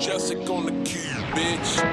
Jessica on the key, bitch.